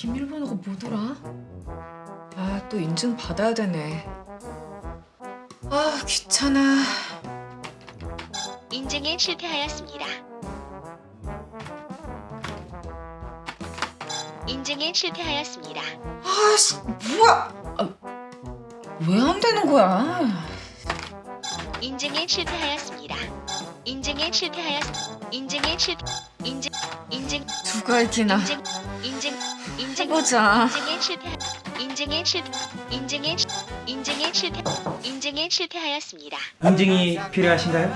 비밀번호가 뭐더라? 아, 또 인증 받아야 되네. 아, 귀찮아. 인증에 실패하였습니다. 인증에 실패하였습니다. 아씨, 뭐야? 아, 왜 안 되는 거야? 인증에 실패하였습니다. 인증에 실패하였 인증에 실패 인증 인증 누가 이기나? 인증 인증 인증 해보자. 인증에 실패 인증에 실패 인증에 실- 인증에 실패 인증에 실패하였습니다. 인증이 필요하신가요?